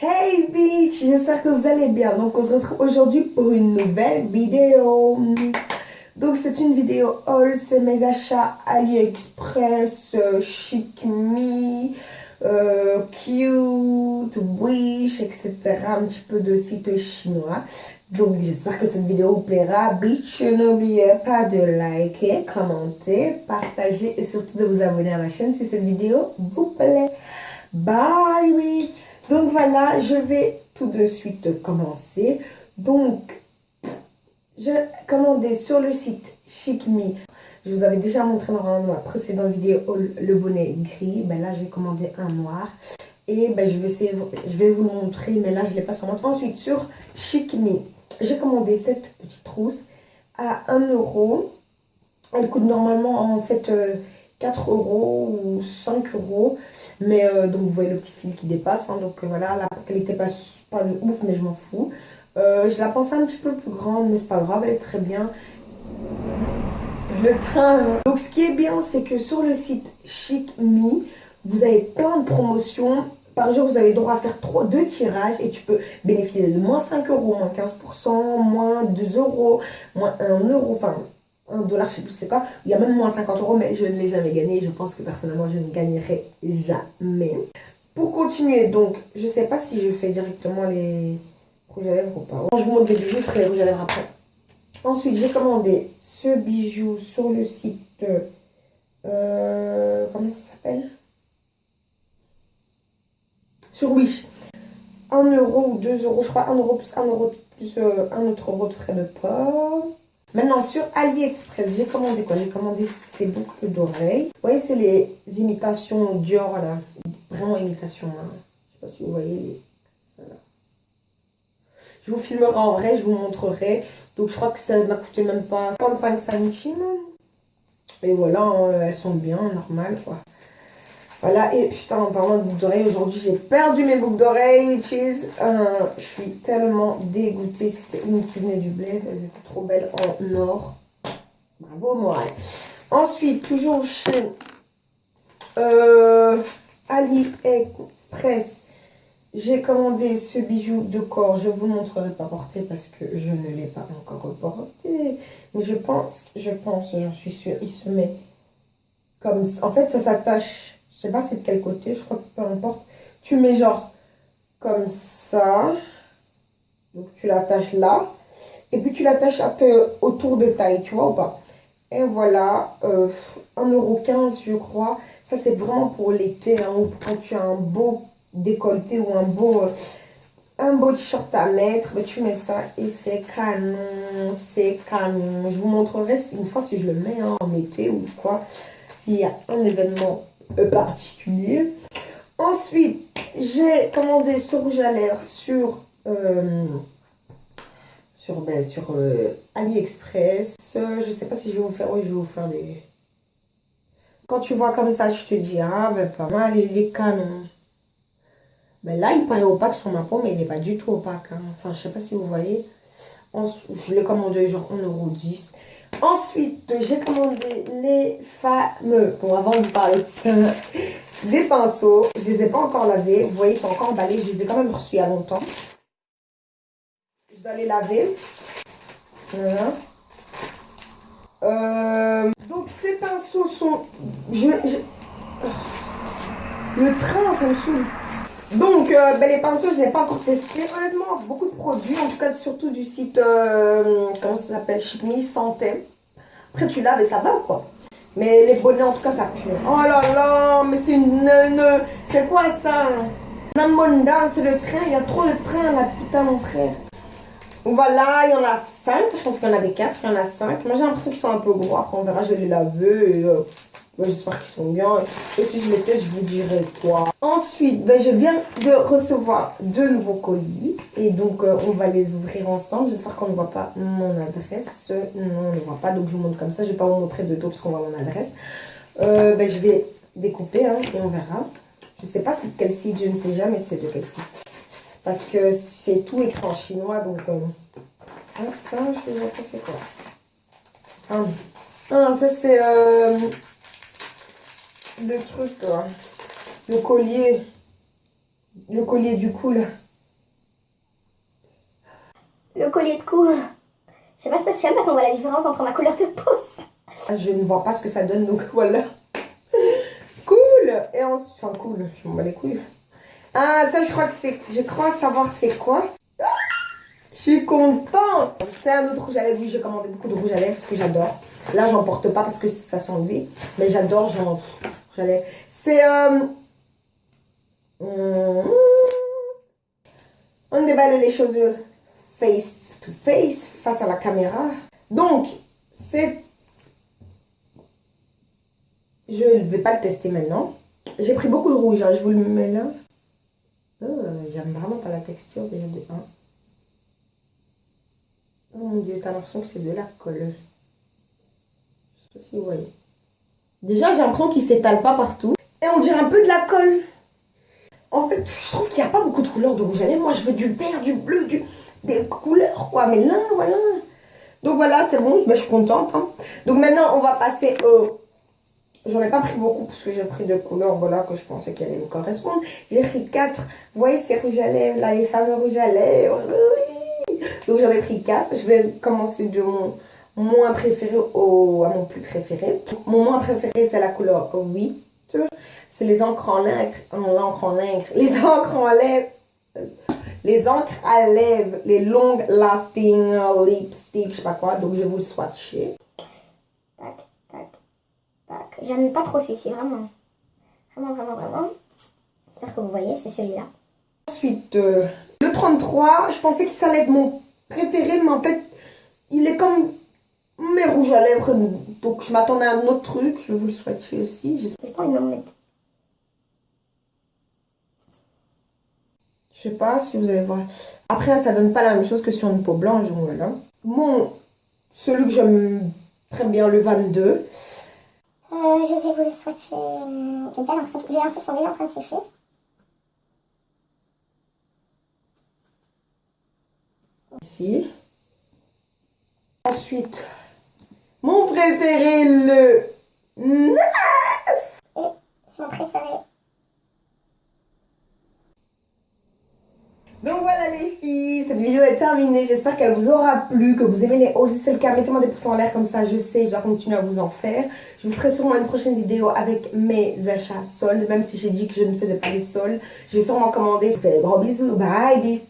Hey bitch, j'espère que vous allez bien. Donc on se retrouve aujourd'hui pour une nouvelle vidéo. Donc c'est une vidéo haul, c'est mes achats AliExpress, euh, Chic Me, euh, Cute, Wish, etc. Un petit peu de sites chinois. Donc j'espère que cette vidéo vous plaira. Bitch, n'oubliez pas de liker, commenter, partager et surtout de vous abonner à ma chaîne si cette vidéo vous plaît. Bye bitch Donc voilà, je vais tout de suite commencer. Donc, j'ai commandé sur le site ChicMe. Je vous avais déjà montré dans ma précédente vidéo le bonnet gris. Ben là, j'ai commandé un noir. Et ben, je, vais je vous le montrer, mais là, je ne l'ai pas sur moi. Ensuite, sur ChicMe, j'ai commandé cette petite trousse à 1 euro. Elle coûte normalement, en fait, 4 euh, euros ou 5 euros. Mais euh, donc, vous voyez le petit fil qui dépasse. Hein. donc, euh, voilà, la qualité pas, pas de ouf, mais je m'en fous. je la pensais un petit peu plus grande, mais c'est pas grave, elle est très bien. Le train. Donc, ce qui est bien, c'est que sur le site Chic Me, vous avez plein de promotions par jour, vous avez droit à faire 3, 2 tirages et tu peux bénéficier de moins 5 euros, moins 15%, moins 2 euros, moins 1 euro, enfin 1 dollar, je sais plus c'est quoi. Il y a même moins 50 euros, mais je ne l'ai jamais gagné. Je pense que personnellement, je ne gagnerai jamais. Pour continuer, donc, je sais pas si je fais directement les rouges à lèvres ou pas. je vous montre les bijoux, je ferai les rouges à lèvres après. Ensuite, j'ai commandé ce bijou sur le site, euh, comment ça s'appelle? Sur Wish. 1 euro ou 2 euros, je crois 1 euro plus 1 euro plus euh, un autre euro de frais de port. Maintenant, sur AliExpress, j'ai commandé quoi? J'ai commandé ces boucles d'oreilles. Vous voyez, c'est les imitations Dior, là. Vraiment imitation. Hein. Je sais pas si vous voyez. Je vous filmerai en vrai, je vous montrerai. Donc, je crois que ça m'a coûté même pas 55 centimes. Et voilà, hein, elles sont bien, normales, quoi. Voilà, et putain, en parlant de boucles d'oreilles, aujourd'hui j'ai perdu mes boucles d'oreilles, which is, euh, je suis tellement dégoûtée. C'était une qui venait du bled, elles étaient trop belles en or. Bravo, moi. Ensuite, toujours chez euh, AliExpress, j'ai commandé ce bijou de corps. Je vous montrerai pas porter parce que je ne l'ai pas encore porté. Mais je pense, je pense, j'en suis sûre, il se met comme. En fait, ça s'attache je sais pas c'est de quel côté, je crois que peu importe. Tu mets genre comme ça. Donc tu l'attaches là. Et puis tu l'attaches autour de taille, tu vois ou pas Et voilà, euh, 1,15€ je crois. Ça c'est vraiment pour l'été, hein, ou quand tu as un beau décolleté ou un beau... Euh, un beau t-shirt à mettre, mais tu mets ça et c'est canon, c'est canon. Je vous montrerai une fois si je le mets hein, en été ou quoi, s'il y a un événement particulier. Ensuite, j'ai commandé ce rouge à lèvres sur, euh, sur, ben, euh, AliExpress. Je sais pas si je vais vous faire, oui, je vais vous faire des... Quand tu vois comme ça, je te dis, ah, ben, pas mal, il est canon. Ben là, il paraît opaque sur ma peau, mais il n'est pas du tout opaque. Hein. Enfin, je sais pas si vous voyez. Je l'ai commandé genre 1,10€. Ensuite, j'ai commandé les fameux, bon avant de parler de ça, des pinceaux. Je les ai pas encore lavés. Vous voyez, ils sont encore emballés. Je les ai quand même reçus il y a longtemps. Je dois les laver. Voilà. Euh, donc, ces pinceaux sont... Je, Le train, ça me saoule. Donc, euh, ben, les pinceaux, je n'ai pas encore testé. Honnêtement, beaucoup de produits, en tout cas, surtout du site, euh, comment ça s'appelle, Chic Me, Santé. Après, tu laves et ça va, quoi. Mais les bonnets, en tout cas, ça pue. Oh là là, mais c'est une... C'est quoi ça? Namonda, c'est le train. Il y a trop de trains, là, putain, mon frère. Voilà, il y en a 5. Je pense qu'il y en avait 4. Il y en a 5. Moi, j'ai l'impression qu'ils sont un peu gros. Après, on verra, je vais les laver. Et, euh, J'espère qu'ils sont bien. Et si je les teste, je vous dirai quoi. Ensuite, ben, je viens de recevoir deux nouveaux colis. Et donc, euh, on va les ouvrir ensemble. J'espère qu'on ne voit pas mon adresse. Non, on ne voit pas. Donc, je vous montre comme ça. Je ne vais pas vous montrer de dos parce qu'on voit mon adresse. Euh, ben, je vais découper hein, et on verra. Je ne sais pas c'est de quel site. Je ne sais jamais c'est de quel site. Parce que c'est tout écran chinois. Donc, euh... ah, ça, je ne sais pas c'est quoi. Ah, ah ça, c'est... Euh le truc, le collier, le collier du cou, là. le collier de cou. Je sais pas spécial parce qu'on voit la différence entre ma couleur de peau. Je ne vois pas ce que ça donne, donc voilà. Cool Et ensuite, enfin cool, je m'en bats les couilles. Ah, ça je crois que c'est, je crois savoir c'est quoi. Ah, je suis contente C'est un autre rouge à lèvres, oui j'ai commandé beaucoup de rouge à lèvres parce que j'adore. Là j'en porte pas parce que ça s'en enlevé, mais j'adore genre C'est... Euh... hmm, On déballe les choses face to face, face à la caméra. Donc, c'est je ne vais pas le tester maintenant. J'ai pris beaucoup de rouge, hein, je vous le mets là. Oh, J'aime vraiment pas la texture déjà de 1. Oh mon dieu, t'as l'impression que c'est de la colle. Je sais pas si vous voyez. Déjà, j'ai l'impression qu'il s'étale pas partout. Et on dirait un peu de la colle. En fait, je trouve qu'il n'y a pas beaucoup de couleurs de rouge à lèvres. Moi, je veux du vert, du bleu, du... des couleurs, quoi. Mais là, voilà. Donc voilà, c'est bon, je suis contente. Hein. Donc maintenant, on va passer au J'en ai pas pris beaucoup parce que j'ai pris deux couleurs voilà, que je pensais qu'elles allaient me correspondre. J'ai pris quatre. Vous voyez ces rouges à lèvres là, les fameux rouges à lèvres. Donc j'en ai pris quatre. Je vais commencer de mon moins préféré au, à mon plus préféré. Mon moins préféré c'est la couleur 8. C'est les encres en lèvres. L'encre en lèvres. Les encres en lèvres. Les encres à lèvres. Les long lasting lipstick, je sais pas quoi. Donc je vais vous le swatcher. J'aime pas trop celui-ci, vraiment. Vraiment, vraiment, vraiment. J'espère que vous voyez, c'est celui-là. Ensuite, euh, le 33, je pensais que ça allait être mon préféré, mais en fait, il est comme mes rouges à lèvres. Donc, je m'attendais à un autre truc. Je vais vous le swatcher aussi. J'espère pas une Je sais pas si vous allez voir. Après, ça donne pas la même chose que sur une peau blanche. voilà. Mon, celui que j'aime très bien, le 22. Euh, je vais vous le swatcher. J'ai déjà l'impression qu'ils sont déjà en train de sécher. Ici. Ensuite, mon préféré, le 9. Et c'est mon préféré. Donc voilà les filles, cette vidéo est terminée. J'espère qu'elle vous aura plu, que vous aimez les hauls. Si c'est le cas, mettez-moi des pouces en l'air comme ça, je sais, je dois continuer à vous en faire. Je vous ferai sûrement une prochaine vidéo avec mes achats soldes, même si j'ai dit que je ne faisais pas les soldes. Je vais sûrement commander. Je vous fais des gros bisous, bye